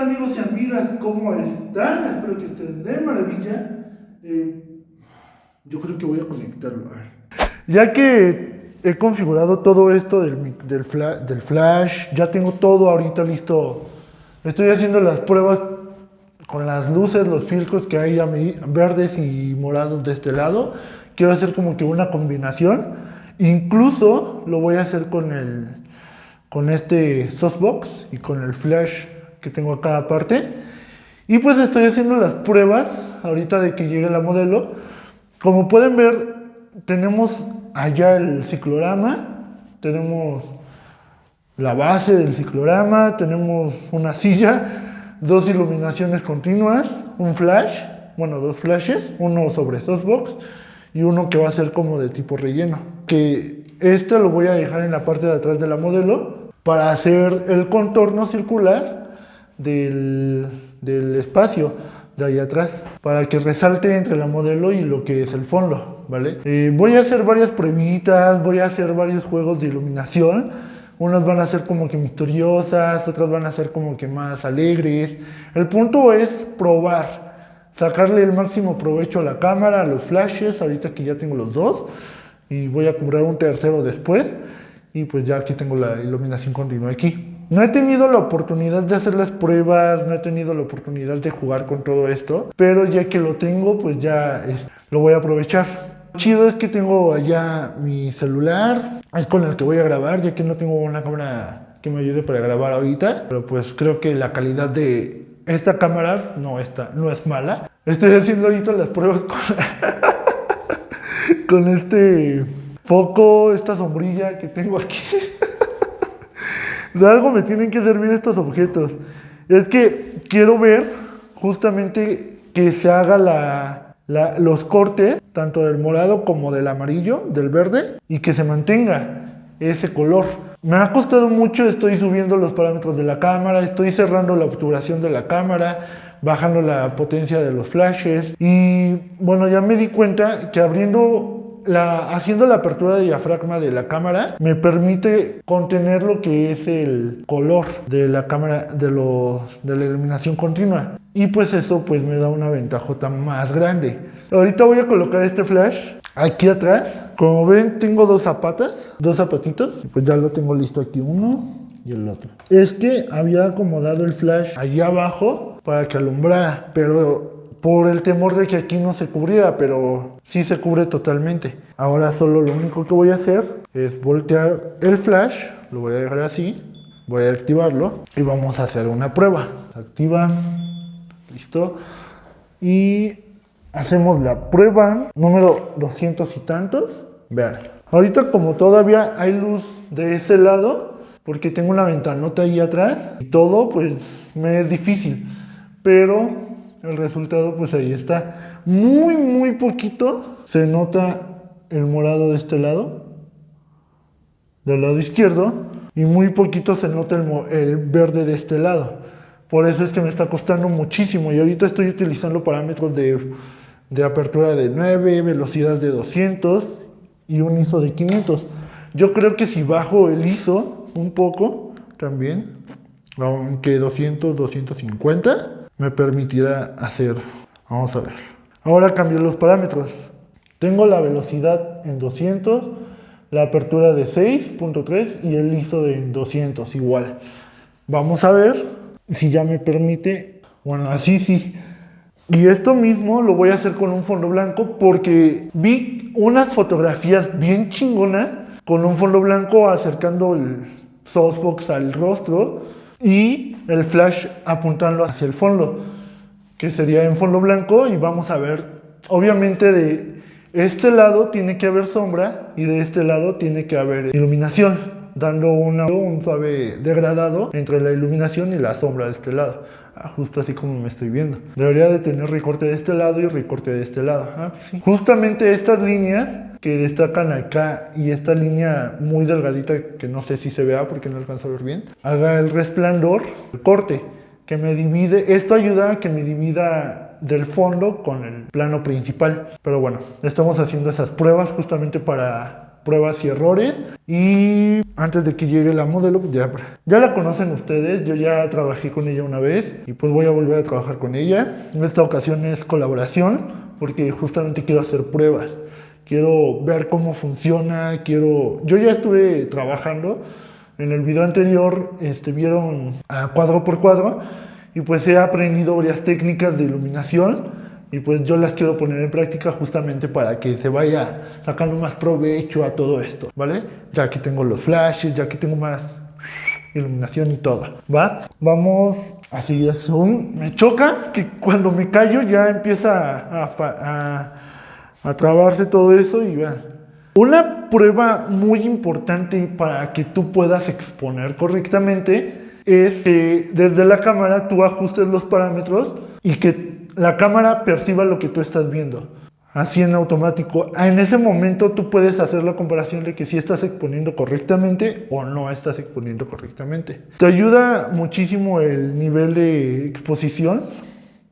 amigos y amigas? ¿Cómo están? Espero que estén de maravilla. Eh, yo creo que voy a conectarlo. Ya que he configurado todo esto del, del, flash, ya tengo todo ahorita listo. Estoy haciendo las pruebas con las luces, los filtros que hay verdes y morados de este lado. Quiero hacer como que una combinación. Incluso lo voy a hacer con el con este softbox y con el flash que tengo a cada parte. Y pues estoy haciendo las pruebas ahorita de que llegue la modelo. Como pueden ver, tenemos allá el ciclorama, tenemos la base del ciclorama, tenemos una silla, dos iluminaciones continuas, un flash, bueno, dos flashes, uno sobre softbox y uno que va a ser como de tipo relleno. Que este lo voy a dejar en la parte de atrás de la modelo para hacer el contorno circular del, del espacio de ahí atrás para que resalte entre la modelo y lo que es el fondo, ¿vale? Eh, voy a hacer varias pruebitas, voy a hacer varios juegos de iluminación. Unas van a ser como que misteriosas, otras van a ser como que más alegres. El punto es probar, sacarle el máximo provecho a la cámara, a los flashes, ahorita que ya tengo los dos. Y voy a comprar un tercero después. Y pues ya aquí tengo la iluminación continua aquí. No he tenido la oportunidad de hacer las pruebas, no he tenido la oportunidad de jugar con todo esto, pero ya que lo tengo, pues ya lo voy a aprovechar. Lo chido es que tengo allá mi celular, es con el que voy a grabar, ya que no tengo una cámara que me ayude para grabar ahorita, pero pues creo que la calidad de esta cámara no, está, no es mala. Estoy haciendo ahorita las pruebas con este foco, esta sombrilla que tengo aquí. de algo me tienen que servir estos objetos. Es que quiero ver justamente que se haga la, los cortes, tanto del morado como del amarillo, del verde, y que se mantenga ese color. Me ha costado mucho, estoy subiendo los parámetros de la cámara, estoy cerrando la obturación de la cámara, bajando la potencia de los flashes y bueno, ya me di cuenta que abriendo haciendo la apertura de diafragma de la cámara me permite contener lo que es el color de la cámara de, los, de la iluminación continua. Y pues eso pues me da una ventajota más grande. Ahorita voy a colocar este flash aquí atrás. Como ven tengo dos zapatas dos zapatitos. Pues ya lo tengo listo aquí uno y el otro. Es que había acomodado el flash allá abajo para que alumbrara pero por el temor de que aquí no se cubriera, pero sí se cubre totalmente. Ahora solo lo único que voy a hacer es voltear el flash, lo voy a dejar así, voy a activarlo y vamos a hacer una prueba. Activa, listo. Y hacemos la prueba número 200 y tantos. Vean, ahorita como todavía hay luz de ese lado, porque tengo una ventanota ahí atrás y todo, pues me es difícil. Pero el resultado pues ahí está. Muy, muy poquito se nota el morado de este lado, del lado izquierdo, y muy poquito se nota el, verde de este lado. Por eso es que me está costando muchísimo y ahorita estoy utilizando parámetros de, de apertura de 9, velocidad de 200 y un ISO de 500. Yo creo que si bajo el ISO un poco también, aunque 200, 250, me permitirá hacer. Vamos a ver. Ahora cambio los parámetros. Tengo la velocidad en 200, la apertura de 6.3 y el ISO de 200 igual. Vamos a ver si ya me permite. Bueno, así sí. Y esto mismo lo voy a hacer con un fondo blanco porque vi unas fotografías bien chingonas con un fondo blanco acercando el softbox al rostro y el flash apuntando hacia el fondo, que sería en fondo blanco y vamos a ver, obviamente de este lado tiene que haber sombra y de este lado tiene que haber iluminación, dando un suave degradado entre la iluminación y la sombra de este lado. Ah, justo así como me estoy viendo. Debería de tener recorte de este lado y recorte de este lado. Ah, pues Justamente estas líneas que destacan acá y esta línea muy delgadita que no sé si se vea porque no alcanzo a ver bien, haga el resplandor, el corte que me divide, esto ayuda a que me divida del fondo con el plano principal. Pero bueno, estamos haciendo esas pruebas justamente para pruebas y errores. Y antes de que llegue la modelo, pues ya, ya la conocen ustedes, yo ya trabajé con ella una vez y pues voy a volver a trabajar con ella. En esta ocasión es colaboración porque justamente quiero hacer pruebas. Quiero ver cómo funciona, quiero... Yo ya estuve trabajando, en el video anterior este, vieron a cuadro por cuadro y pues he aprendido varias técnicas de iluminación y pues yo las quiero poner en práctica justamente para que se vaya sacando más provecho a todo esto, ¿vale? Ya que tengo los flashes, ya que tengo más iluminación y todo, ¿va? Vamos a seguir zoom. Me choca que cuando me callo ya empieza a, a, a trabarse todo eso y vean. Una prueba muy importante para que tú puedas exponer correctamente es que desde la cámara tú ajustes los parámetros y que la cámara perciba lo que tú estás viendo. Así en automático. En ese momento tú puedes hacer la comparación de que si estás exponiendo correctamente o no estás exponiendo correctamente. Te ayuda muchísimo el nivel de exposición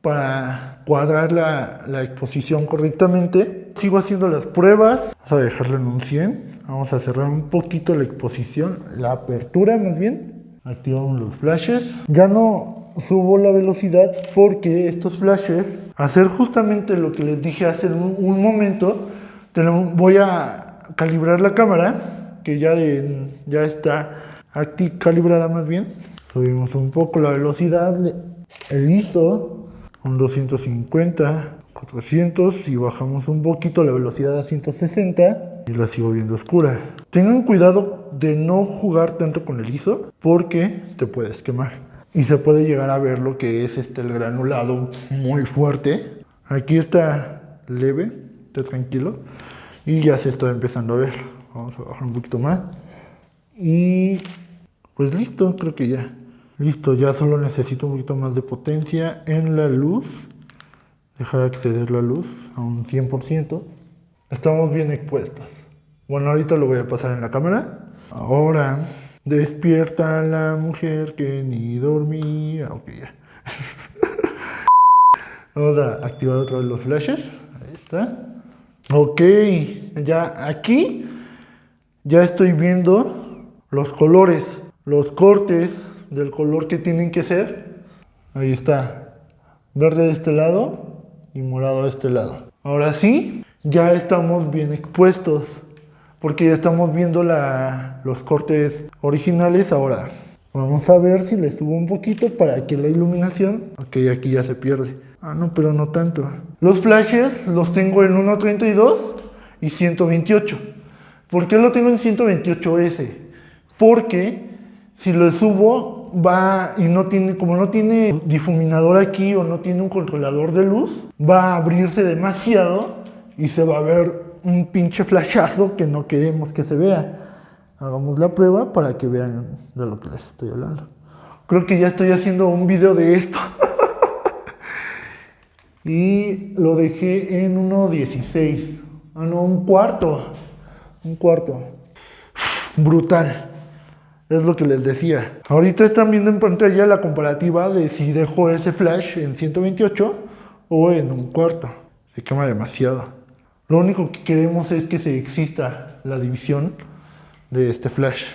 para cuadrar la, exposición correctamente. Sigo haciendo las pruebas. Vamos a dejarlo en un 100. Vamos a cerrar un poquito la exposición, la apertura más bien. Activamos los flashes. Ya no subo la velocidad porque estos flashes, hacer justamente lo que les dije hace un, momento, voy a calibrar la cámara, que ya, ya está calibrada más bien. Subimos un poco la velocidad, el ISO, un 250, 400 y bajamos un poquito la velocidad a 160 y la sigo viendo oscura. Tengan cuidado de no jugar tanto con el ISO porque te puedes quemar y se puede llegar a ver lo que es este el granulado muy fuerte. Aquí está leve, está tranquilo y ya se está empezando a ver. Vamos a bajar un poquito más y pues listo, creo que ya. Listo, ya solo necesito un poquito más de potencia en la luz. Dejar acceder la luz a un 100%. Estamos bien expuestos. Bueno, ahorita lo voy a pasar en la cámara. Ahora Despierta la mujer que ni dormía. Ok, ya. Vamos a activar otra vez los flashes. Ahí está. Ok, ya aquí ya estoy viendo los colores, los cortes del color que tienen que ser. Ahí está. Verde de este lado y morado de este lado. Ahora sí, ya estamos bien expuestos porque ya estamos viendo los cortes originales ahora. Vamos a ver si le subo un poquito para que la iluminación... Ok, aquí ya se pierde. Ah, no, pero no tanto. Los flashes los tengo en 1.32 y 128. ¿Por qué lo tengo en 128S? Porque si lo subo va y no tiene, como no tiene difuminador aquí o no tiene un controlador de luz, va a abrirse demasiado y se va a ver un pinche flashazo que no queremos que se vea. Hagamos la prueba para que vean de lo que les estoy hablando. Creo que ya estoy haciendo un video de esto. y lo dejé en 1.16. Ah, no, un cuarto. Un cuarto. Brutal. Es lo que les decía. Ahorita están viendo en pantalla la comparativa de si dejo ese flash en 128 o en un cuarto. Se quema demasiado. Lo único que queremos es que se exista la división de este flash.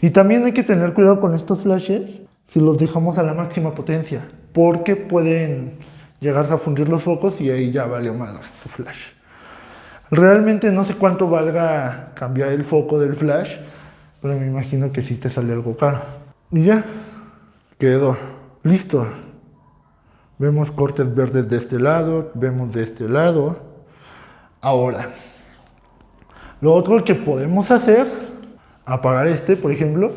Y también hay que tener cuidado con estos flashes si los dejamos a la máxima potencia, porque pueden llegarse a fundir los focos y ahí ya vale más tu flash. Realmente no sé cuánto valga cambiar el foco del flash, pero me imagino que sí te sale algo caro. Y ya, quedó. Listo. Vemos cortes verdes de este lado, vemos de este lado. Ahora, lo otro que podemos hacer, apagar este, por ejemplo.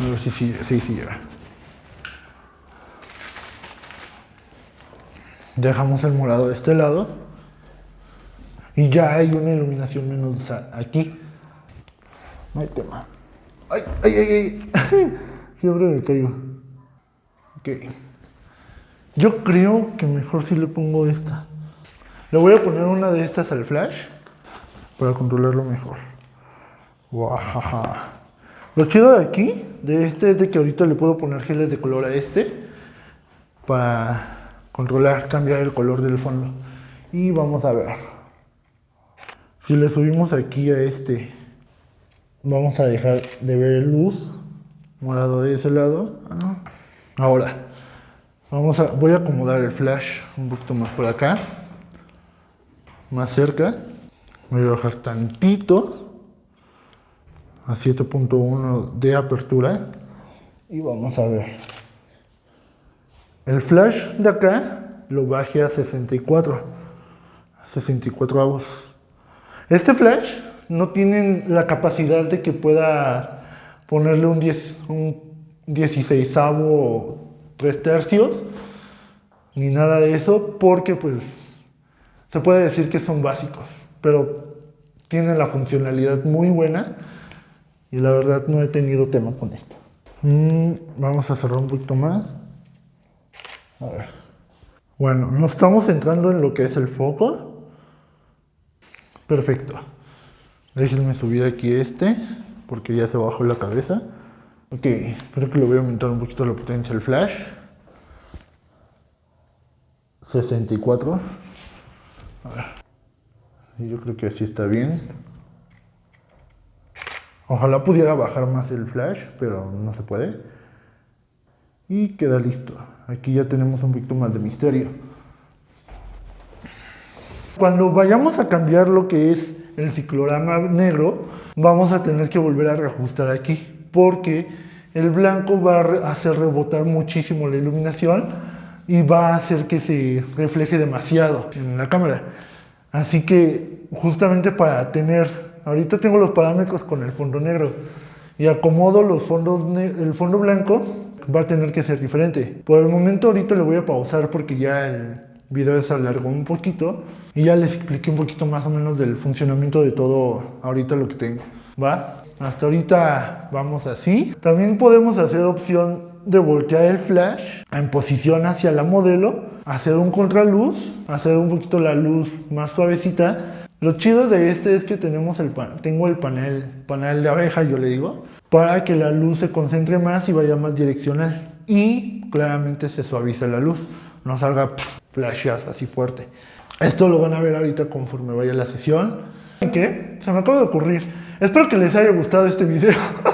A ver si sí, sí, sí. Dejamos el morado de este lado. Y ya hay una iluminación menos aquí. No hay tema. ¡Ay, ay, ay! ay. Siempre me caigo. Ok. Yo creo que mejor si le pongo esta. Le voy a poner una de estas al flash para controlarlo mejor. Lo chido de aquí, de este, es de que ahorita le puedo poner geles de color a este para controlar, cambiar el color del fondo. Y vamos a ver. Si le subimos aquí a este, vamos a dejar de ver luz morado de ese lado. Ahora, vamos a, voy a acomodar el flash un poquito más por acá, más cerca. Voy a bajar tantito a 7.1 de apertura y vamos a ver. El flash de acá lo bajé a 64, 64 avos. Este flash no tiene la capacidad de que pueda ponerle un, 10, un 16 avo 3 tercios, ni nada de eso, porque pues se puede decir que son básicos, pero tienen la funcionalidad muy buena y la verdad no he tenido tema con esto. Mm, vamos a cerrar un poquito más. A ver. Bueno, nos estamos centrando en lo que es el foco. Perfecto. Déjenme subir aquí este, porque ya se bajó la cabeza. Ok, creo que le voy a aumentar un poquito la potencia del flash. 64. A ver. Yo creo que así está bien. Ojalá pudiera bajar más el flash, pero no se puede. Y queda listo. Aquí ya tenemos un poquito más de misterio. Cuando vayamos a cambiar lo que es el ciclorama negro, vamos a tener que volver a reajustar aquí, porque el blanco va a hacer rebotar muchísimo la iluminación y va a hacer que se refleje demasiado en la cámara. Así que justamente para tener Ahorita tengo los parámetros con el fondo negro y acomodo los fondos el fondo blanco va a tener que ser diferente. Por el momento ahorita lo voy a pausar porque ya el video se alargó un poquito y ya les expliqué un poquito más o menos del funcionamiento de todo ahorita lo que tengo. ¿Va? Hasta ahorita vamos así. También podemos hacer opción de voltear el flash en posición hacia la modelo, hacer un contraluz, hacer un poquito la luz más suavecita lo chido de este es que tenemos el tengo el panel, panel de abeja, yo le digo, para que la luz se concentre más y vaya más direccional. Y claramente se suaviza la luz, no salga flashes así fuerte. Esto lo van a ver ahorita conforme vaya la sesión. ¿Qué? Se me acaba de ocurrir. Espero que les haya gustado este video.